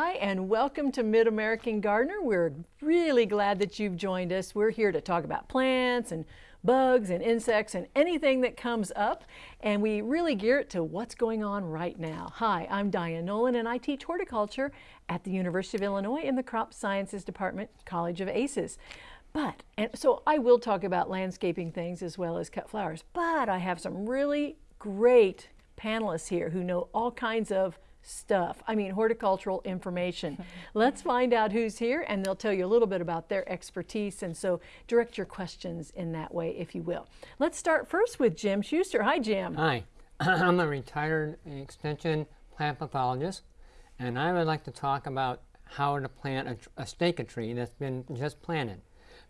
Hi, and welcome to Mid-American Gardener. We're really glad that you've joined us. We're here to talk about plants and bugs and insects and anything that comes up. And we really gear it to what's going on right now. Hi, I'm Diane Nolan and I teach horticulture at the University of Illinois in the Crop Sciences Department, College of ACES. But, and so I will talk about landscaping things as well as cut flowers, but I have some really great panelists here who know all kinds of stuff. I mean, horticultural information. Let's find out who's here and they'll tell you a little bit about their expertise. And so direct your questions in that way, if you will. Let's start first with Jim Schuster. Hi, Jim. Hi, I'm a retired extension plant pathologist, and I would like to talk about how to plant a, a stake a tree that's been just planted,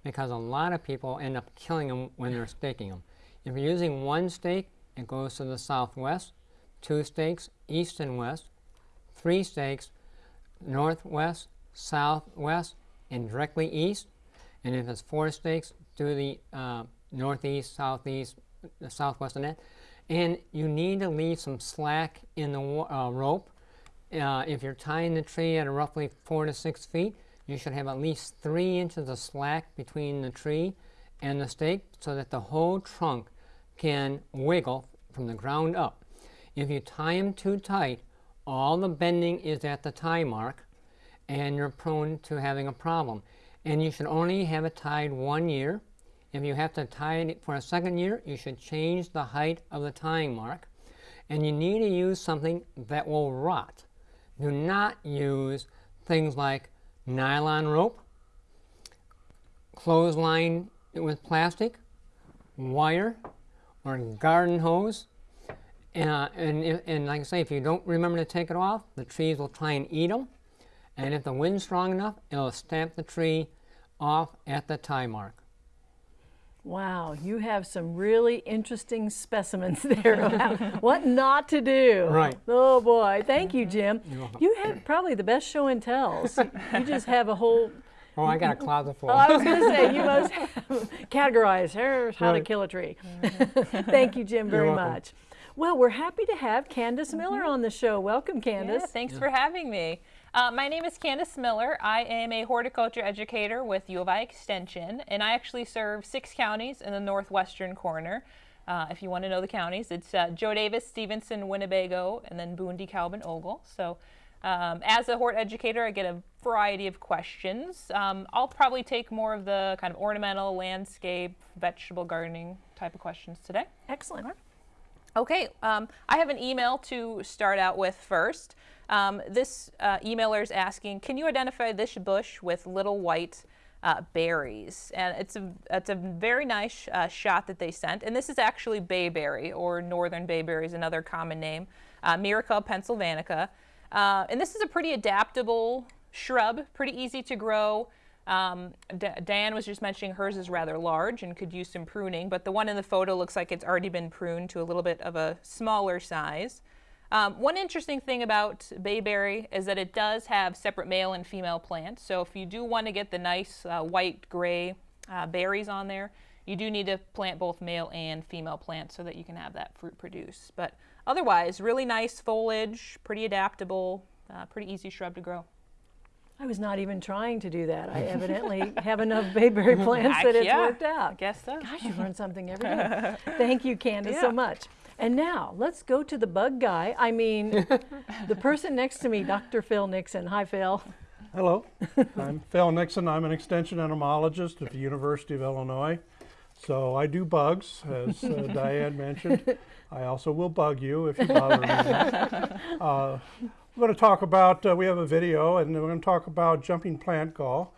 because a lot of people end up killing them when they're staking them. If you're using one stake, it goes to the southwest, two stakes, east and west, three stakes northwest, southwest, and directly east. And if it's four stakes, do the uh, northeast, southeast, southwest and that. And you need to leave some slack in the uh, rope. Uh, if you're tying the tree at roughly four to six feet, you should have at least three inches of slack between the tree and the stake so that the whole trunk can wiggle from the ground up. If you tie them too tight, all the bending is at the tie mark and you're prone to having a problem. And you should only have it tied one year. If you have to tie it for a second year, you should change the height of the tying mark. And you need to use something that will rot. Do not use things like nylon rope, clothesline with plastic, wire, or garden hose. Uh, and, and like I say, if you don't remember to take it off, the trees will try and eat them. And if the wind's strong enough, it'll stamp the tree off at the tie mark. Wow, you have some really interesting specimens there about what not to do. Right. Oh boy, thank you, Jim. You have probably the best show and tells. You just have a whole Oh, I got a closet full. Oh, I was going to say, you must categorize. Here's how right. to kill a tree. Thank you, Jim, very much. Well, we're happy to have Candace Miller mm-hmm. on the show. Welcome, Candace. Yeah, thanks yeah. for having me. Uh, my name is Candace Miller. I am a horticulture educator with U of I Extension, and I actually serve six counties in the northwestern corner. Uh, if you want to know the counties, it's uh, Jo Daviess, Stephenson, Winnebago, and then Boone, DeKalb, and Ogle. So um, as a hort educator, I get a variety of questions. Um, I'll probably take more of the kind of ornamental, landscape, vegetable gardening type of questions today. Excellent. Okay, um, I have an email to start out with first. Um, this uh, emailer is asking, can you identify this bush with little white uh, berries? And it's a, it's a very nice uh, shot that they sent. And this is actually bayberry, or northern bayberry is another common name, uh, Myrica pennsylvanica. Uh, and this is a pretty adaptable shrub, pretty easy to grow. Um, Diane was just mentioning hers is rather large and could use some pruning, but the one in the photo looks like it's already been pruned to a little bit of a smaller size. Um, one interesting thing about bayberry is that it does have separate male and female plants. So if you do want to get the nice uh, white gray uh, berries on there, you do need to plant both male and female plants so that you can have that fruit produce. But otherwise, really nice foliage, pretty adaptable, uh, pretty easy shrub to grow. I was not even trying to do that. I evidently have enough bayberry plants that it's yeah, worked out. I guess so. Gosh, you learn something every day. Thank you, Candace, yeah. so much. And now let's go to the bug guy. I mean, the person next to me, Dr. Phil Nixon. Hi, Phil. Hello, I'm Phil Nixon. I'm an extension entomologist at the University of Illinois. So I do bugs, as uh, Diane mentioned. I also will bug you if you bother me. Uh, we're going to talk about, uh, we have a video, and we're going to talk about jumping plant gall,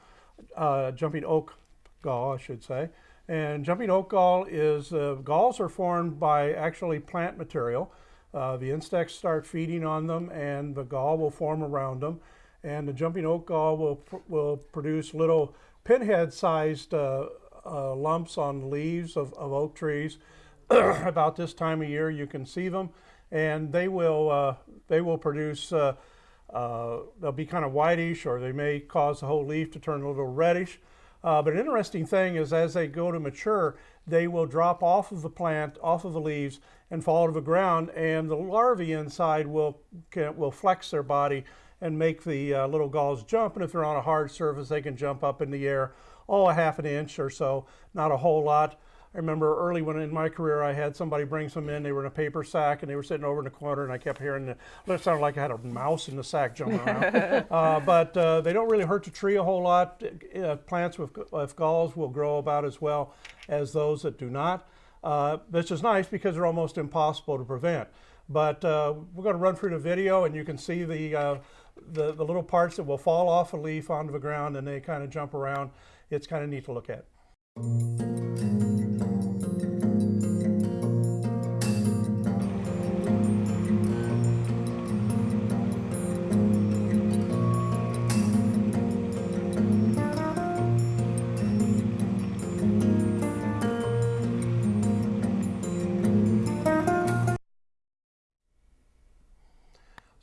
uh, jumping oak gall, I should say. And jumping oak gall is, uh, galls are formed by actually plant material. Uh, the insects start feeding on them and the gall will form around them. And the jumping oak gall will, will produce little pinhead-sized uh, uh, lumps on leaves of, of oak trees. About this time of year you can see them and they will uh, they will produce uh, uh, they'll be kind of whitish or they may cause the whole leaf to turn a little reddish. Uh, but an interesting thing is as they go to mature, they will drop off of the plant, off of the leaves, and fall to the ground, and the larvae inside will will flex their body and make the uh, little galls jump. And if they're on a hard surface, they can jump up in the air, oh, a half an inch or so, not a whole lot. I remember early when in my career I had somebody bring some in. They were in a paper sack and they were sitting over in the corner, and I kept hearing the, it sounded like I had a mouse in the sack jumping around. uh, but uh, they don't really hurt the tree a whole lot. Uh, plants with, with galls will grow about as well as those that do not. Uh, which is nice because they're almost impossible to prevent. But uh, we're going to run through the video, and you can see the, uh, the the little parts that will fall off a leaf onto the ground, and they kind of jump around. It's kind of neat to look at.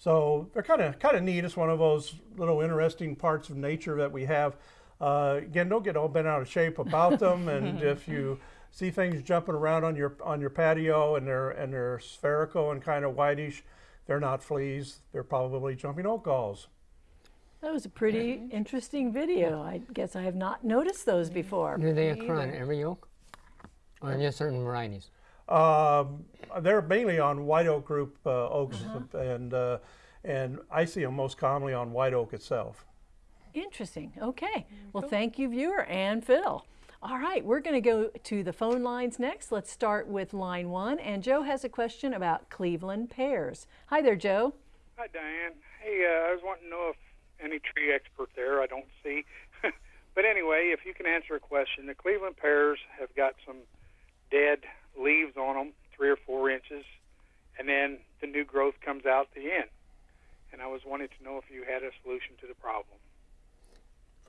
So they're kind of kind of neat. It's one of those little interesting parts of nature that we have. Uh, again, don't get all bent out of shape about them. and if you see things jumping around on your on your patio and they're and they're spherical and kind of whitish, they're not fleas. They're probably jumping oak galls. That was a pretty interesting video. I guess I have not noticed those before. Do they occur on every oak? Or just certain varieties? Um, they're mainly on white oak group uh, oaks, and uh, and I see them most commonly on white oak itself. Interesting. Okay. Well, thank you, viewer and Phil. All right, we're going to go to the phone lines next. Let's start with line one. And Joe has a question about Cleveland pears. Hi there, Joe. Hi, Diane. Hey, uh, I was wanting to know if any tree expert there. I don't see. but anyway, if you can answer a question, the Cleveland pears have got some dead leaves on them, three or four inches, and then the new growth comes out the end. And I was wanting to know if you had a solution to the problem.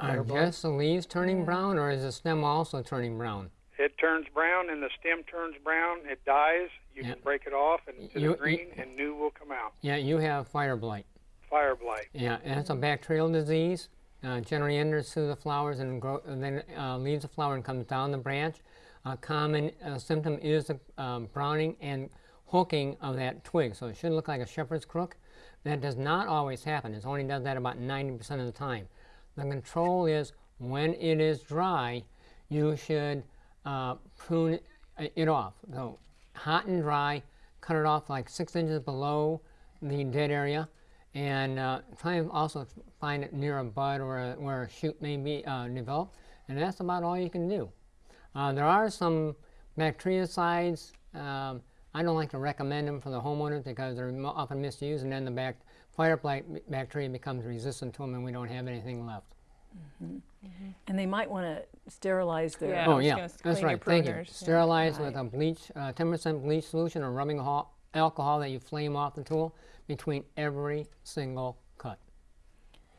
Are just the leaves turning brown, or is the stem also turning brown? It turns brown and the stem turns brown. It dies. You Yeah. can break it off and to You- the green, and new will come out. Yeah, you have fire blight. Fire blight. Yeah, and it's a bacterial disease. Uh, generally enters through the flowers and, grow, and then uh, leaves the flower and comes down the branch. A common uh, symptom is the um, browning and hooking of that twig. So it should look like a shepherd's crook. That does not always happen. It only does that about 90% of the time. The control is when it is dry, you should uh, prune it, it off. So hot and dry, cut it off like six inches below the dead area and uh, try and also find it near a bud or a, where a shoot may be uh, developed, and that's about all you can do. Uh, there are some bactericides. Um, I don't like to recommend them for the homeowner because they're often misused, and then the bac- fire bacteria becomes resistant to them, and we don't have anything left. And they might want to sterilize their. Yeah. Oh yeah, that's right. Thank you. pruners, yeah. Sterilize with a bleach, uh, 10% bleach solution or rubbing alcohol, alcohol that you flame off the tool between every single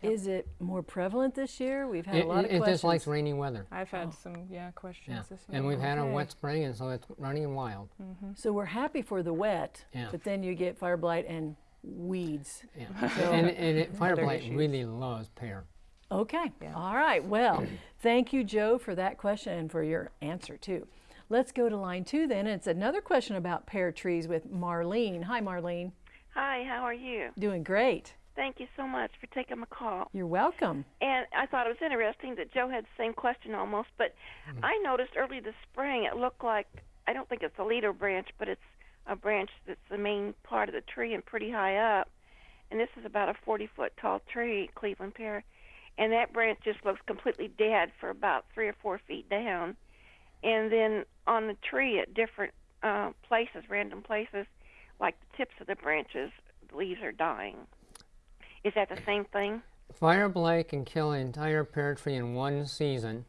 cut. Is it more prevalent this year? We've had It, a lot it- of it questions. just likes rainy weather. I've had oh. some yeah questions Yeah, this year. and we've had a wet spring, and so it's running wild. Mm-hmm. So we're happy for the wet, Yeah. but then you get fire blight and weeds. Yeah. and and it, fire blight issues. really loves pear. Okay. Yeah. All right. Well, thank you, Joe, for that question and for your answer, too. Let's go to line two then. It's another question about pear trees with Marlene. Hi, Marlene. Hi, how are you? Doing great. Thank you so much for taking my call. You're welcome. And I thought it was interesting that Joe had the same question almost, but I noticed early this spring it looked like I don't think it's a leader branch, but it's a branch that's the main part of the tree and pretty high up. And this is about a 40 foot tall tree, Cleveland pear. And that branch just looks completely dead for about three or four feet down. And then on the tree at different uh, places, random places, like the tips of the branches, the leaves are dying. Is that the same thing? Fire blight can kill an entire pear tree in one season,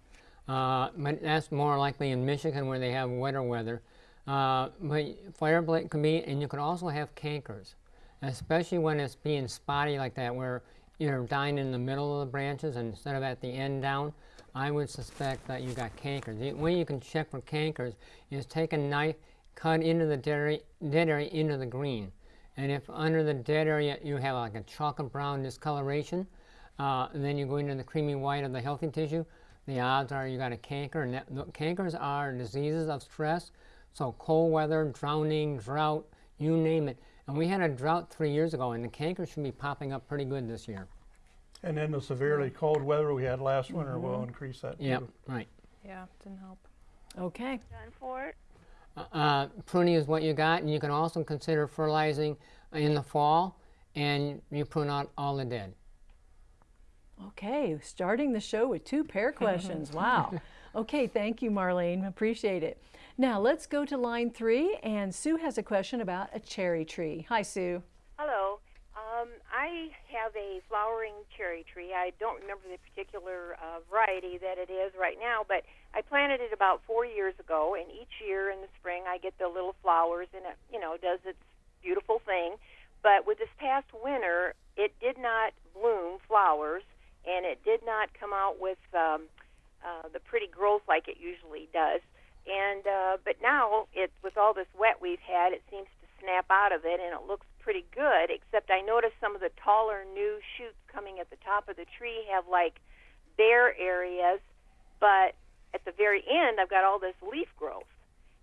uh, but that's more likely in Michigan where they have wetter weather. Uh, but fire blight can be, and you can also have cankers, especially when it's being spotty like that, where you're dying in the middle of the branches instead of at the end down. I would suspect that you got cankers. The way you can check for cankers is take a knife, cut into the dead area, dead area into the green. And if under the dead area you have like a chocolate brown discoloration, uh, and then you go into the creamy white of the healthy tissue, the odds are you got a canker. And that, the cankers are diseases of stress. So cold weather, drowning, drought, you name it. And we had a drought three years ago, and the canker should be popping up pretty good this year. And then the severely cold weather we had last winter will increase that Yep, too. right. Yeah, didn't help. Okay. Done for it. Uh, pruning is what you got, and you can also consider fertilizing in the fall, and you prune out all the dead. Okay, starting the show with two pair questions. Wow. Okay, thank you, Marlene. Appreciate it. Now let's go to line three, and Sue has a question about a cherry tree. Hi, Sue. Hello. Um, I have a flowering cherry tree. I don't remember the particular uh, variety that it is right now, but I planted it about four years ago, and each year in the spring I get the little flowers, and it, you know, does its beautiful thing. But with this past winter, it did not bloom flowers, and it did not come out with um, uh, the pretty growth like it usually does. And uh, but now it with all this wet we've had, it seems to snap out of it, and it looks pretty good. Except I noticed some of the taller new shoots coming at the top of the tree have like bare areas, but at the very end I've got all this leaf growth.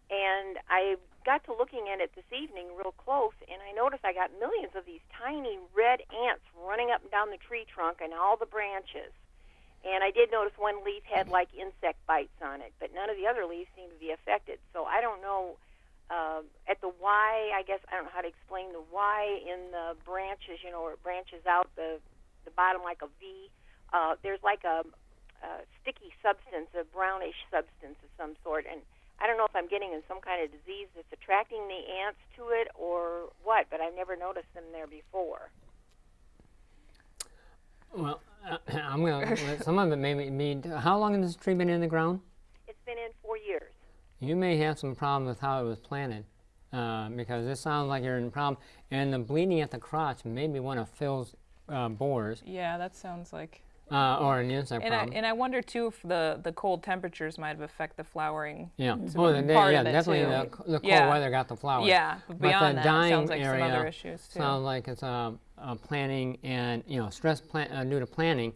And I got to looking at it this evening real close, and I noticed I got millions of these tiny red ants running up and down the tree trunk and all the branches. And I did notice one leaf had like insect bites on it, but none of the other leaves seemed to be affected. So I don't know. Uh, at the I guess I don't know how to explain the Y in the branches. You know, where it branches out the the bottom like a V. Uh, there's like a, a sticky substance, a brownish substance of some sort, and I don't know if I'm getting in some kind of disease that's attracting the ants to it or what. But I've never noticed them there before. Well, uh, I'm gonna. let some of it may be. How long has this tree been in the ground? It's been in four years. You may have some problem with how it was planted, uh, because this sounds like you're in a problem. And the bleeding at the crotch may be one of Phil's uh, borers Yeah, that sounds like. Uh, or an insect And I, and I wonder too if the, the cold temperatures might have affected the flowering. yeah, a oh, the, yeah, definitely the, the cold Yeah. weather got the flowers. Yeah, but But beyond the that, dying sounds like some area other issues too. sounds like it's uh, uh, planning and you know stress plan, uh, due to planning,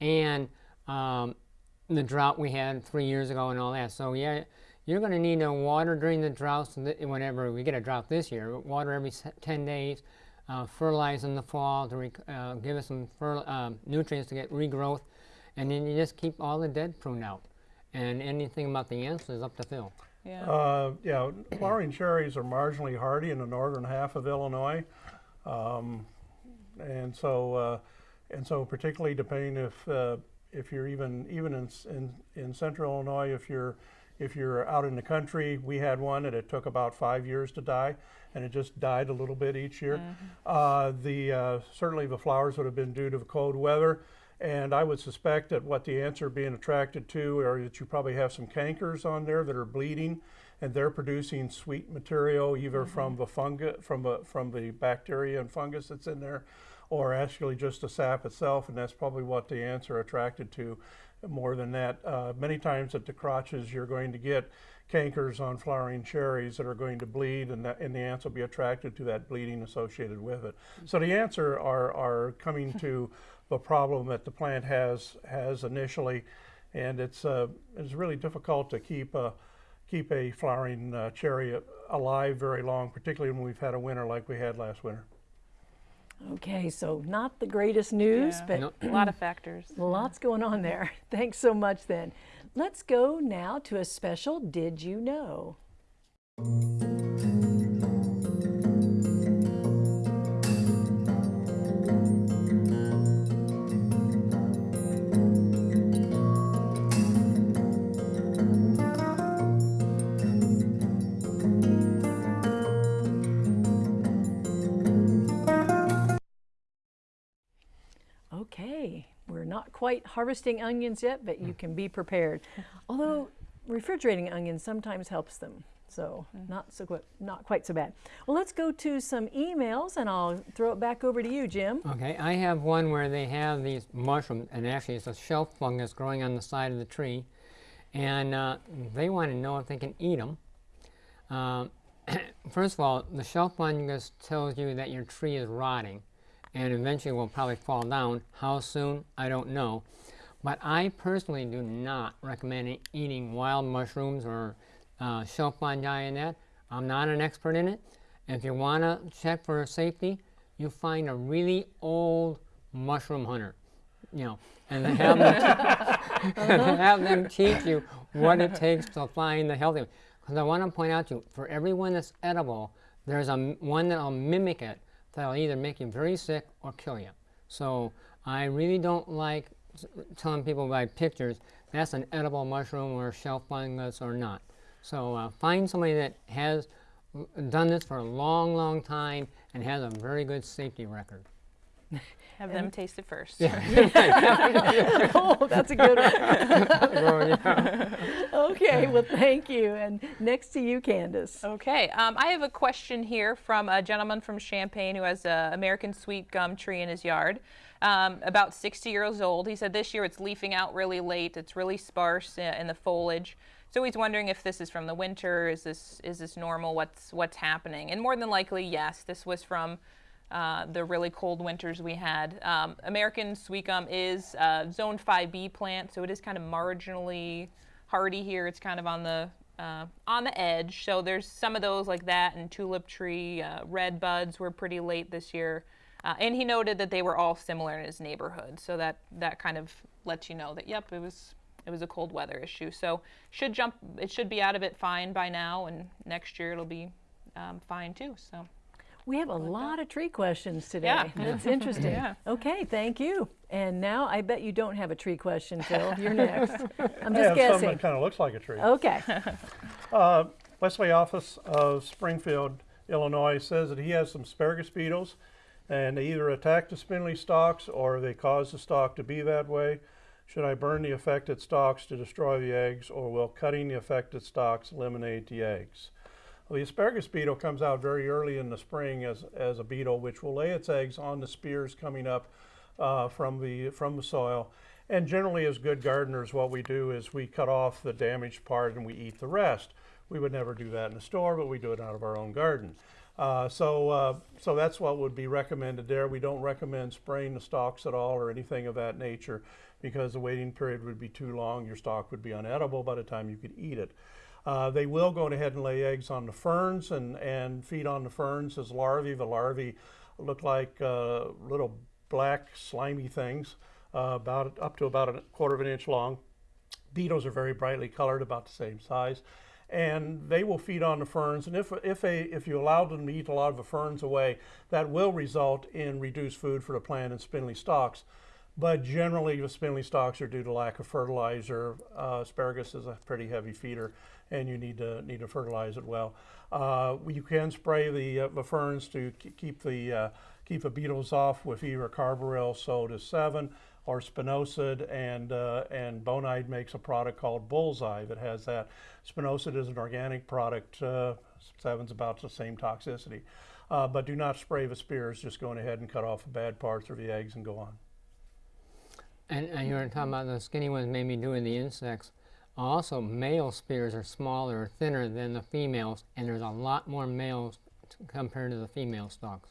and um, the drought we had three years ago and all that. So yeah, you're going to need to water during the droughts. th- Whenever we get a drought this year, water every 10 days, uh, fertilize in the fall to rec- uh, give us some fer- um nutrients to get regrowth, and then you just keep all the dead pruned out. And anything about the ants is up to Phil. yeah. Uh, yeah, flowering cherries are marginally hardy in the northern half of Illinois, um, and so uh, and so particularly depending if uh, if you're even even in, in in central Illinois, if you're if you're out in the country, we had one and it took about five years to die, and it just died a little bit each year. Uh, the uh, certainly the flowers would have been due to the cold weather. And I would suspect that what the ants are being attracted to are that you probably have some cankers on there that are bleeding, and they're producing sweet material either from the fungus, from the from the bacteria and fungus that's in there, or actually just the sap itself, and that's probably what the ants are attracted to. More than that, uh, many times at the crotches, you're going to get cankers on flowering cherries that are going to bleed, and, that, and the ants will be attracted to that bleeding associated with it. So the ants are, are, are coming to the problem that the plant has has initially, and it's uh, it's really difficult to keep a keep a flowering uh, cherry alive very long, particularly when we've had a winter like we had last winter. Okay, so not the greatest news, Yeah. but No. a lot of factors. lots going on there. Thanks so much then. Let's go now to a special Did You Know? Quite harvesting onions yet, but you can be prepared. Although refrigerating onions sometimes helps them, so not so qu- not quite so bad. Well, let's go to some emails, and I'll throw it back over to you, Jim. Okay, I have one where they have these mushrooms, and actually it's a shelf fungus growing on the side of the tree, and uh, they want to know if they can eat them. Um, first of all, the shelf fungus tells you that your tree is rotting, and eventually will probably fall down. How soon, I don't know. But I personally do not recommend eating wild mushrooms or uh, shelf fungi and that. I'm not an expert in it, If you want to check for safety, you find a really old mushroom hunter, you know, and have them, have them teach you what it takes to find the healthy. Because I want to point out to you, for every one that's edible, there's a one that'll mimic it that'll either make you very sick or kill you. So I really don't like telling people by pictures that's an edible mushroom or shelf fungus or not. So uh, find somebody that has done this for a long, long time and has a very good safety record. Have them taste it first. oh, that's a good one. okay, well, thank you. And next to you, Candace. Okay, um, I have a question here from a gentleman from Champaign who has an American sweet gum tree in his yard. Um, about 60 years old. He said this year it's leafing out really late. It's really sparse uh, in the foliage. So he's wondering if this is from the winter. Is this is this normal? What's what's happening? And more than likely, yes, this was from uh, the really cold winters we had. Um, American sweet gum is a Zone 5B plant, so it is kind of marginally hardy here. It's kind of on the uh, on the edge. So there's some of those like that, and tulip tree, uh, red buds were pretty late this year. Uh, and he noted that they were all similar in his neighborhood, so that that kind of lets you know that yep, it was it was a cold weather issue. So should jump, it should be out of it fine by now, and next year it'll be um, fine too. So. We have a lot of tree questions today. Yeah. That's interesting. Yeah. Okay, thank you. And now I bet you don't have a tree question, Phil. You're next. I'm just guessing. that kind of looks like a tree. Okay. Uh, Wesley Office of Springfield, Illinois says that he has some asparagus beetles and they either attack the spindly stalks or they cause the stalk to be that way. Should I burn the affected stalks to destroy the eggs or will cutting the affected stalks eliminate the eggs? Well, the asparagus beetle comes out very early in the spring as, as a beetle, which will lay its eggs on the spears coming up uh, from, the, from the soil. And generally, as good gardeners, what we do is we cut off the damaged part and we eat the rest. We would never do that in the store, but we do it out of our own garden. Uh, so, uh, so that's what would be recommended there. We don't recommend spraying the stalks at all or anything of that nature because the waiting period would be too long. Your stalk would be unedible by the time you could eat it. Uh, they will go ahead and lay eggs on the ferns and, and feed on the ferns as larvae. The larvae look like uh, little black slimy things, uh, about up to about a quarter of an inch long. Beetles are very brightly colored, about the same size, and they will feed on the ferns. And if if a if you allow them to eat a lot of the ferns away, that will result in reduced food for the plant and spindly stalks. But generally, the spindly stalks are due to lack of fertilizer. Uh, asparagus is a pretty heavy feeder, and you need to need to fertilize it well. Uh, you can spray the, uh, the ferns to keep the uh, keep the beetles off with either carbaryl soda Sevin or spinosad, and uh, and Bonide makes a product called Bullseye that has that. Spinosad is an organic product. Uh, Sevin's about the same toxicity, uh, but do not spray the spears. Just going ahead and cut off the bad parts or the eggs and go on. And, and you were talking about the skinny ones maybe doing the insects. Also, male spears are smaller or thinner than the females, and there's a lot more males t- compared to the female stalks.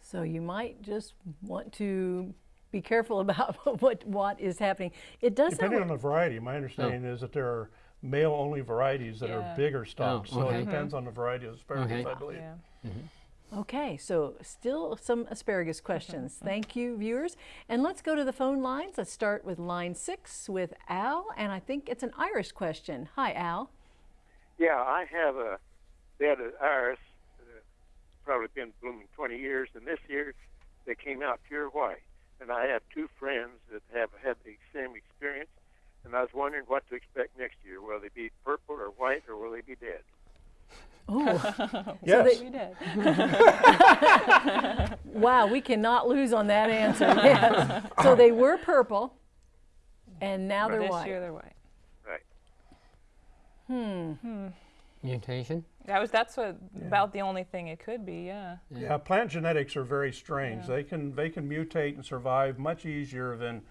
So you might just want to be careful about what what is happening. It does sound Depending like, on the variety, my understanding oh. is that there are male-only varieties that Yeah. are bigger stalks. So oh, okay. it depends mm-hmm. on the variety of asparagus, Okay. I believe. Yeah. Mm-hmm. Okay, so still some asparagus questions. Thank you, viewers. And let's go to the phone lines. Let's start with line six with Al, and I think it's an Irish question. Hi, Al. Yeah, I have a bed of iris, uh, probably been blooming 20 years, and this year they came out pure white. And I have two friends that have had the same experience, and I was wondering what to expect next year. Will they be purple or white, or will they be dead? Oh, Yes. We did. wow, we cannot lose on that answer. Yes. So they were purple, and now they're this white. year they're white. Right. Hmm. Mutation? That was that's what, about the only thing it could be. Yeah. Yeah, plant genetics are very strange. They can they can mutate and survive much easier than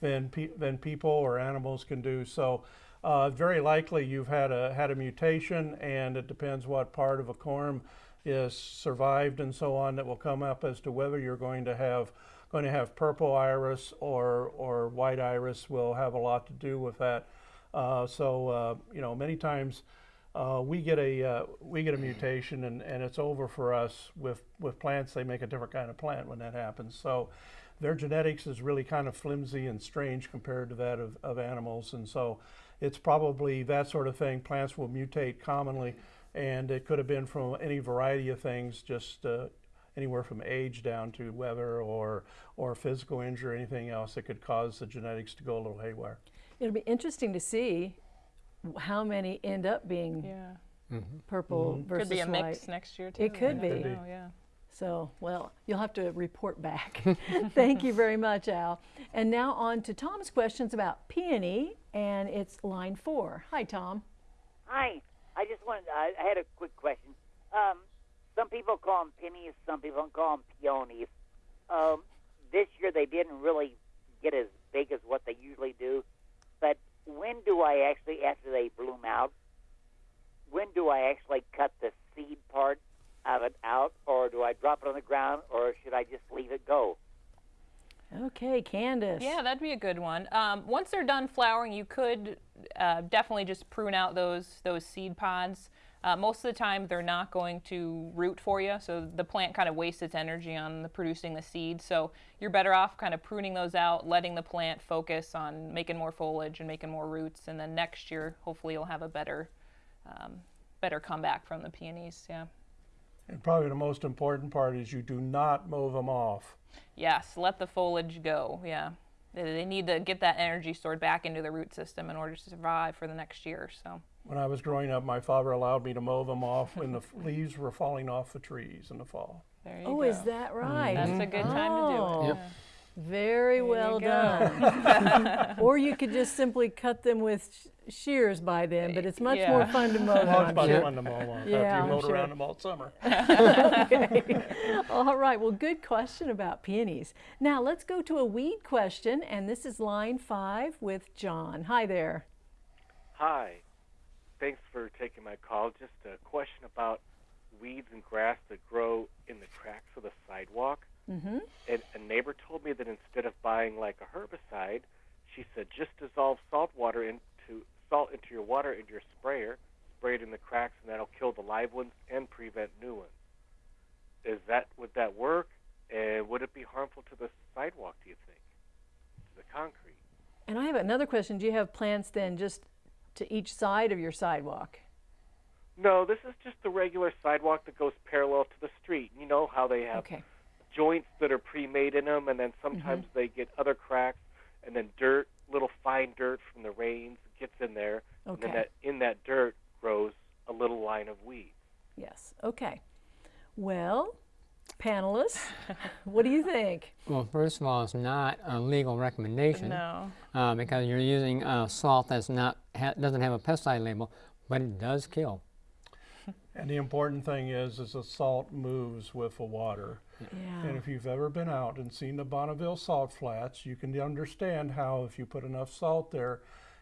than pe- than people or animals can do. So, uh, very likely you've had a had a mutation, and it depends what part of a corm is survived and so on that will come up as to whether you're going to have going to have purple iris or or white iris will have a lot to do with that. Uh, so uh, you know many times uh, we get a uh, we get a mutation and, and it's over for us with with plants they make a different kind of plant when that happens so their genetics is really kind of flimsy and strange compared to that of, of animals and so it's probably that sort of thing plants will mutate commonly and it could have been from any variety of things just uh, anywhere from age down to weather or or physical injury or anything else that could cause the genetics to go a little haywire It'll be interesting to see how many end up being Yeah. purple versus Could be a white. mix next year too. It could be. Could be. know, yeah. So, well, you'll have to report back. Thank you very much, Al. And now on to Tom's questions about peony, and it's line four. Hi, Tom. Hi. I just wanted, I, I had a quick question. Um, some people call them pennies, some people call them peonies. Um, this year they didn't really get as big as what they usually do. But when do I actually, after they bloom out, when do I actually cut the seed part of it out, or do I drop it on the ground, or should I just leave it go? Okay, Candace. Yeah, that'd be a good one. Um, once they're done flowering, you could uh, definitely just prune out those those seed pods. Uh, most of the time, they're not going to root for you, so the plant kind of wastes its energy on the producing the seed. So you're better off kind of pruning those out, letting the plant focus on making more foliage and making more roots, and then next year, hopefully, you'll have a better um, better comeback from the peonies. Yeah. And probably the most important part is you do not mow them off Yes, let the foliage go. Yeah. They, they need to get that energy stored back into the root system in order to survive for the next year. So, When I was growing up, my father allowed me to mow them off when the leaves were falling off the trees in the fall. there you Oh, go. is that right? Mm-hmm. That's a good time to do Oh, it. Yep. Very well done. or you could just simply cut them with sh- shears by then, but it's much more fun to mow Well, them. it's I'm sure. fun to mow them off Yeah, after you mowed sure. around them all summer. okay. All right. Well, good question about peonies. Now let's go to a weed question, and this is line five with John. Hi there. Hi. Thanks for taking my call. Just a question about weeds and grass that grow in the cracks of the sidewalk. Mm-hmm. And a neighbor told me that instead of buying like a herbicide, she said just dissolve salt water into salt into your water into your sprayer, spray it in the cracks, and that'll kill the live ones and prevent new ones. Is that would that work? And would it be harmful to the sidewalk? Do you think? To the concrete? And I have another question. Do you have plants then just to each side of your sidewalk? No, this is just the regular sidewalk that goes parallel to the street. You know how they have Okay. Joints that are pre-made in them, and then sometimes they get other cracks, and then dirt, little fine dirt from the rains gets in there, and then that in that dirt grows a little line of weeds. Yes. Okay. Well, panelists, what do you think? Well, first of all, it's not a legal recommendation No. uh, because you're using uh, salt that's not ha- doesn't have a pesticide label, but it does kill. And the important thing is, is the salt moves with the water. Yeah. And if you've ever been out and seen the Bonneville salt flats, you can understand how if you put enough salt there,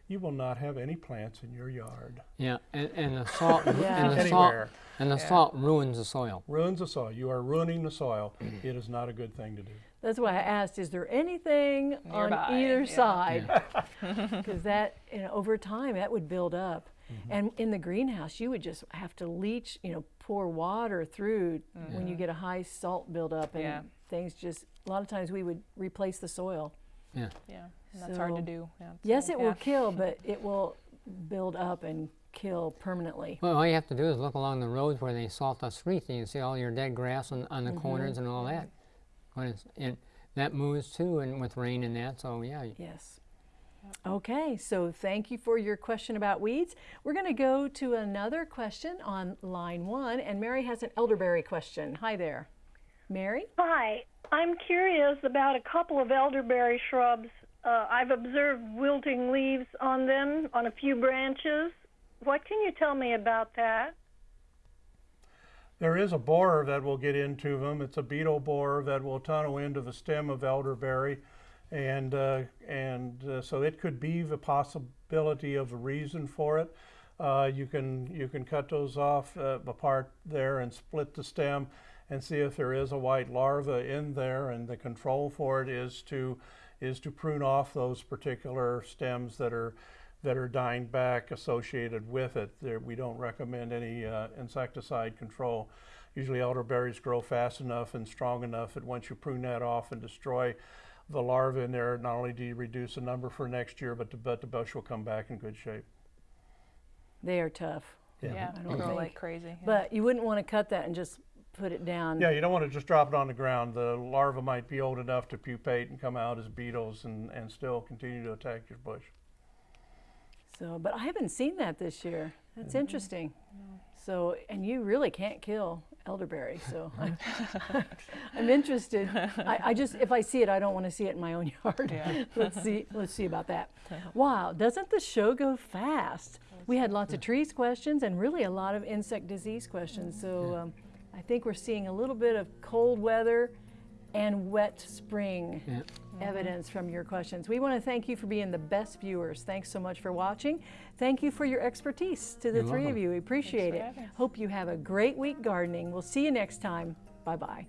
you will not have any plants in your yard. Yeah, and, and the salt Yeah. and the salt and the salt ruins the soil. Ruins the soil. You are ruining the soil. it is not a good thing to do. That's why I asked, is there anything on Nearby, either yeah. side? Because that, you know, over time, that would build up. Mm-hmm. And in the greenhouse, you would just have to leach, you know, pour water through when you get a high salt buildup and Mm-hmm. Yeah. things just, a lot of times we would replace the soil. Yeah. Yeah. And that's hard to do. Yeah, Yes, so, it yeah. will kill, but it will build up and kill permanently. Well, all you have to do is look along the roads where they salt the streets, and you see all your dead grass on, on the Mm-hmm. corners and all that. When it's, and that moves too, and with rain and that. So yeah, Yes. Okay, so thank you for your question about weeds. We're going to go to another question on line one, and Mary has an elderberry question. Hi there. Mary? Hi, I'm curious about a couple of elderberry shrubs. Uh, I've observed wilting leaves on them on a few branches. What can you tell me about that? There is a borer that will get into them. It's a beetle borer that will tunnel into the stem of elderberry, and uh, and uh, so it could be the possibility of a reason for it. Uh, you can you can cut those off uh, apart there and split the stem, and see if there is a white larva in there. And the control for it is to is to prune off those particular stems that are that are dying back associated with it. There, we don't recommend any uh, insecticide control. Usually elderberries grow fast enough and strong enough that once you prune that off and destroy the larvae in there, not only do you reduce the number for next year, but the, but the bush will come back in good shape. They are tough. Yeah, I they don't grow like crazy. yeah. But you wouldn't want to cut that and just put it down. Yeah, you don't want to just drop it on the ground. The larva might be old enough to pupate and come out as beetles and, and still continue to attack your bush. So, but I haven't seen that this year. That's interesting. So, and you really can't kill elderberry. So, I, I'm interested. I, I just, if I see it, I don't want to see it in my own yard. Yeah. let's see. Let's see about that. Wow, doesn't the show go fast? We had lots of trees questions and really a lot of insect disease questions. So, um, I think we're seeing a little bit of cold weather and wet spring Yeah. Evidence from your questions. We want to thank you for being the best viewers. Thanks so much for watching. Thank you for your expertise to the You're three of you. We appreciate it. Hope you have a great week gardening. We'll see you next time. Bye bye.